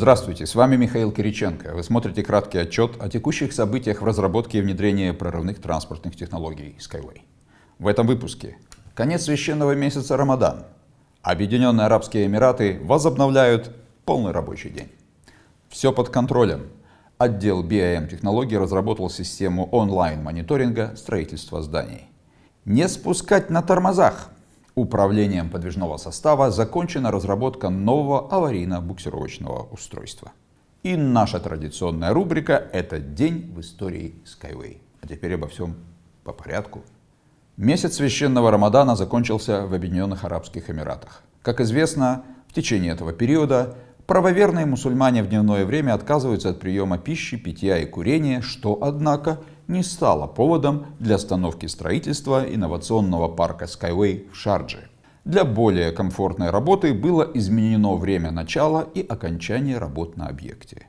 Здравствуйте, с вами Михаил Кириченко. Вы смотрите краткий отчет о текущих событиях в разработке и внедрении прорывных транспортных технологий Skyway. В этом выпуске конец священного месяца Рамадан. Объединенные Арабские Эмираты возобновляют полный рабочий день. Все под контролем. Отдел BIM технологий разработал систему онлайн-мониторинга строительства зданий. Не спускать на тормозах. Управлением подвижного состава закончена разработка нового аварийно-буксировочного устройства. И наша традиционная рубрика – это день в истории Skyway. А теперь обо всем по порядку. Месяц священного Рамадана закончился в Объединенных Арабских Эмиратах. Как известно, в течение этого периода правоверные мусульмане в дневное время отказываются от приема пищи, питья и курения, что, однако, не стало поводом для остановки строительства инновационного парка Skyway в Шардже. Для более комфортной работы было изменено время начала и окончания работ на объекте.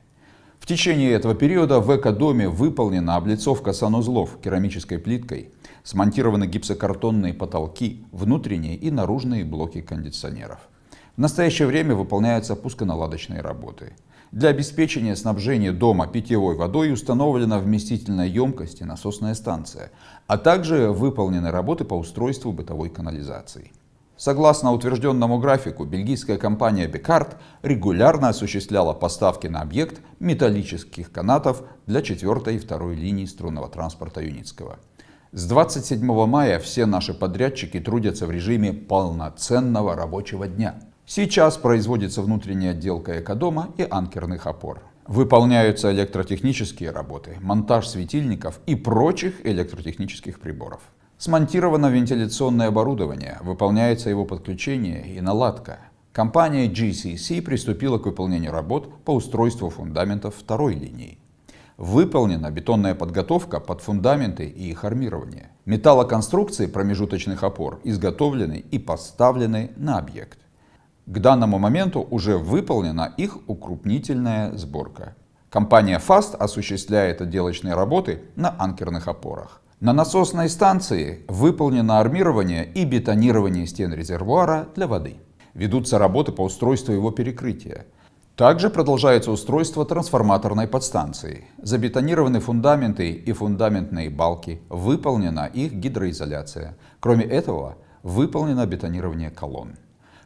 В течение этого периода в экодоме выполнена облицовка санузлов керамической плиткой, смонтированы гипсокартонные потолки, внутренние и наружные блоки кондиционеров. В настоящее время выполняются пусконаладочные работы. Для обеспечения снабжения дома питьевой водой установлена вместительная емкость и насосная станция, а также выполнены работы по устройству бытовой канализации. Согласно утвержденному графику, бельгийская компания Бекарт регулярно осуществляла поставки на объект металлических канатов для 4 и 2 линий струнного транспорта Юницкого. С 27 мая все наши подрядчики трудятся в режиме полноценного рабочего дня. Сейчас производится внутренняя отделка экодома и анкерных опор. Выполняются электротехнические работы, монтаж светильников и прочих электротехнических приборов. Смонтировано вентиляционное оборудование, выполняется его подключение и наладка. Компания GCC приступила к выполнению работ по устройству фундаментов второй линии. Выполнена бетонная подготовка под фундаменты и их армирование. Металлоконструкции промежуточных опор изготовлены и поставлены на объект. К данному моменту уже выполнена их укрупнительная сборка. Компания FAST осуществляет отделочные работы на анкерных опорах. На насосной станции выполнено армирование и бетонирование стен резервуара для воды. Ведутся работы по устройству его перекрытия. Также продолжается устройство трансформаторной подстанции. Забетонированы фундаменты и фундаментные балки, выполнена их гидроизоляция. Кроме этого, выполнено бетонирование колонн.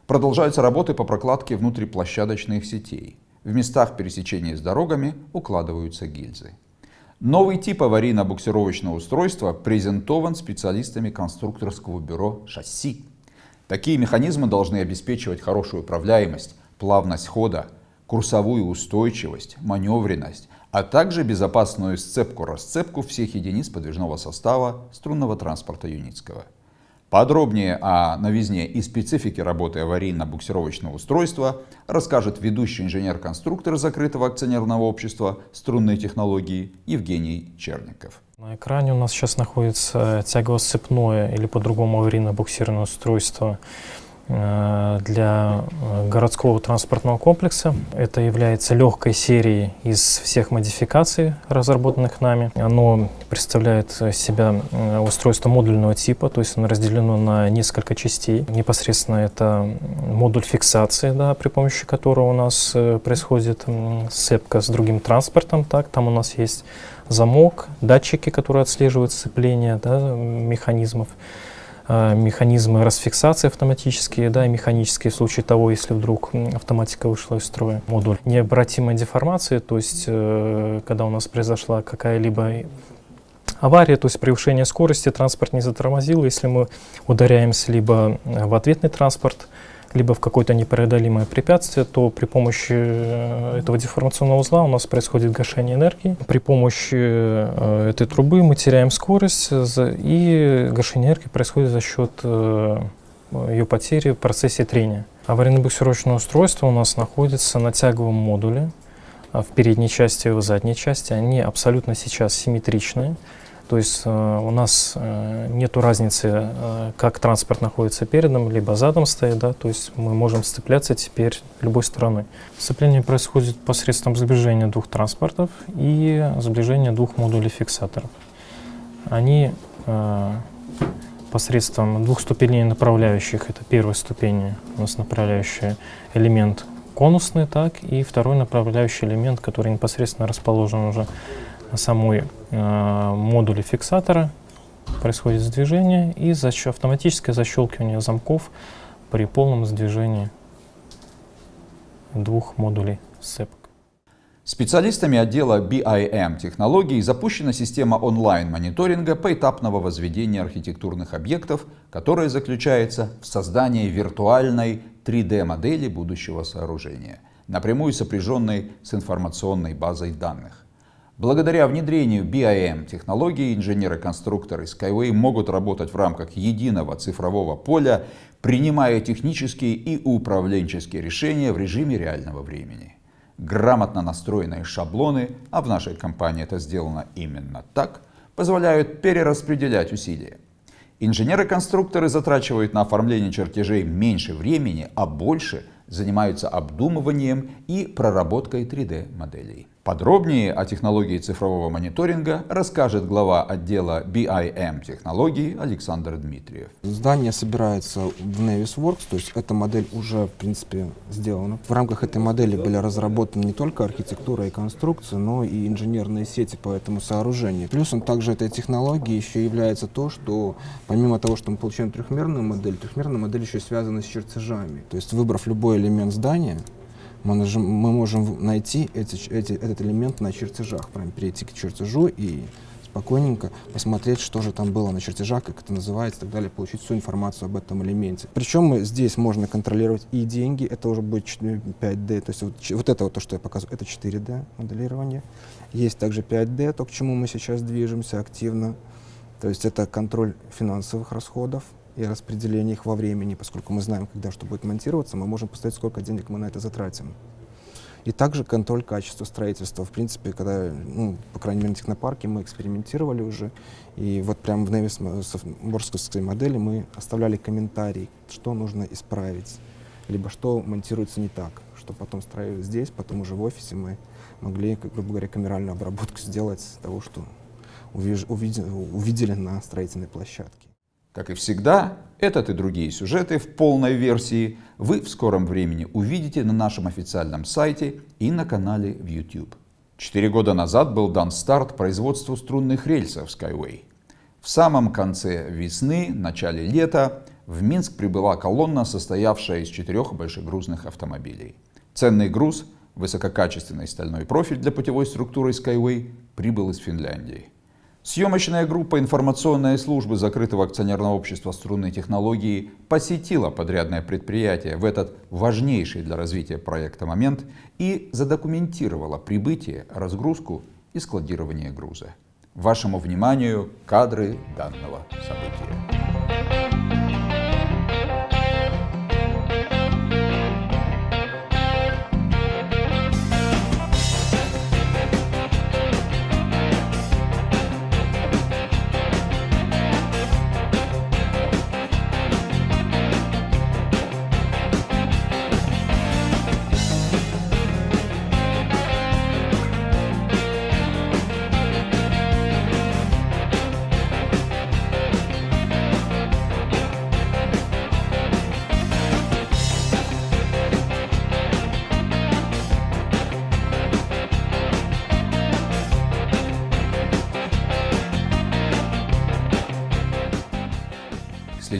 Продолжаются работы по прокладке внутриплощадочных сетей. В местах пересечения с дорогами укладываются гильзы. Новый тип аварийно-буксировочного устройства презентован специалистами конструкторского бюро «Шасси». Такие механизмы должны обеспечивать хорошую управляемость, плавность хода, курсовую устойчивость, маневренность, а также безопасную сцепку-расцепку всех единиц подвижного состава струнного транспорта Юницкого. Подробнее о новизне и специфике работы аварийно-буксировочного устройства расскажет ведущий инженер-конструктор закрытого акционерного общества струнные технологии Евгений Черников. На экране у нас сейчас находится тягово-сцепное или по-другому аварийно-буксированное устройство для э, городского транспортного комплекса. Это является легкой серией из всех модификаций, разработанных нами. Оно представляет себя э, устройство модульного типа, то есть оно разделено на несколько частей. Непосредственно это модуль фиксации, да, при помощи которого у нас происходит сцепка с другим транспортом. Так, там у нас есть замок, датчики, которые отслеживают сцепление да, механизмов. А, механизмы расфиксации автоматические, да, и механические в случае того, если вдруг автоматика вышла из строя. Модуль необратимой деформации, то есть э, когда у нас произошла какая-либо авария, то есть превышение скорости, транспорт не затормозил, если мы ударяемся либо в ответный транспорт, либо в какое-то непреодолимое препятствие, то при помощи э, этого деформационного узла у нас происходит гашение энергии. При помощи э, этой трубы мы теряем скорость, и гашение энергии происходит за счет э, ее потери в процессе трения. Аварийно-буксировочное устройство у нас находится на тяговом модуле в передней части и в задней части. Они абсолютно сейчас симметричные. То есть э, у нас э, нет разницы, э, как транспорт находится передом, либо задом стоит, да, то есть мы можем сцепляться теперь любой стороной. Сцепление происходит посредством сближения двух транспортов и сближения двух модулей фиксаторов. Они посредством двух ступеней направляющих, это первая ступень, у нас направляющий элемент конусный, так и второй направляющий элемент, который непосредственно расположен уже самой э, модуле фиксатора. Происходит сдвижение и защ автоматическое защелкивание замков при полном сдвижении двух модулей сцепок. Специалистами отдела BIM технологий запущена система онлайн-мониторинга поэтапного возведения архитектурных объектов, которая заключается в создании виртуальной 3D-модели будущего сооружения, напрямую сопряженной с информационной базой данных. Благодаря внедрению BIM технологий инженеры-конструкторы Skyway могут работать в рамках единого цифрового поля, принимая технические и управленческие решения в режиме реального времени грамотно настроенные шаблоны, а в нашей компании это сделано именно так, позволяют перераспределять усилия. Инженеры-конструкторы затрачивают на оформление чертежей меньше времени, а больше занимаются обдумыванием и проработкой 3D-моделей. Подробнее о технологии цифрового мониторинга расскажет глава отдела BIM технологий Александр Дмитриев. Здание собирается в Navisworks, то есть эта модель уже, в принципе, сделана. В рамках этой модели были разработаны не только архитектура и конструкция, но и инженерные сети по этому сооружению. Плюсом также этой технологии еще является то, что помимо того, что мы получаем трехмерную модель, трехмерная модель еще связана с чертежами. То есть выбрав любой элемент здания, мы, нажим, мы можем найти эти, эти, этот элемент на чертежах, прям перейти к чертежу и спокойненько посмотреть, что же там было на чертежах, как это называется и так далее, получить всю информацию об этом элементе. Причем здесь можно контролировать и деньги, это уже будет 5D, то есть вот, вот это вот то, что я показываю, это 4D моделирование. Есть также 5D, то, к чему мы сейчас движемся активно, то есть это контроль финансовых расходов, и распределение их во времени, поскольку мы знаем, когда что будет монтироваться, мы можем посмотреть, сколько денег мы на это затратим. И также контроль качества строительства. В принципе, когда, ну, по крайней мере, на технопарке мы экспериментировали уже, и вот прямо в Невис модели мы оставляли комментарий, что нужно исправить, либо что монтируется не так, что потом строили здесь, потом уже в офисе мы могли, грубо говоря, камеральную обработку сделать того, что увидели на строительной площадке. Как и всегда, этот и другие сюжеты в полной версии вы в скором времени увидите на нашем официальном сайте и на канале в YouTube. Четыре года назад был дан старт производству струнных рельсов Skyway. В самом конце весны, начале лета в Минск прибыла колонна, состоявшая из четырех большегрузных автомобилей. Ценный груз, высококачественный стальной профиль для путевой структуры Skyway прибыл из Финляндии. Съемочная группа информационной службы закрытого акционерного общества струнной технологии посетила подрядное предприятие в этот важнейший для развития проекта момент и задокументировала прибытие, разгрузку и складирование груза. Вашему вниманию кадры данного события.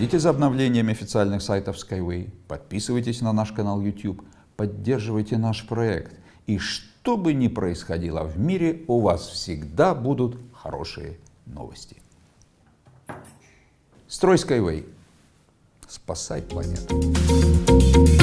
Следите за обновлениями официальных сайтов Skyway, подписывайтесь на наш канал YouTube, поддерживайте наш проект. И что бы ни происходило в мире, у вас всегда будут хорошие новости. Строй Skyway. Спасай планету.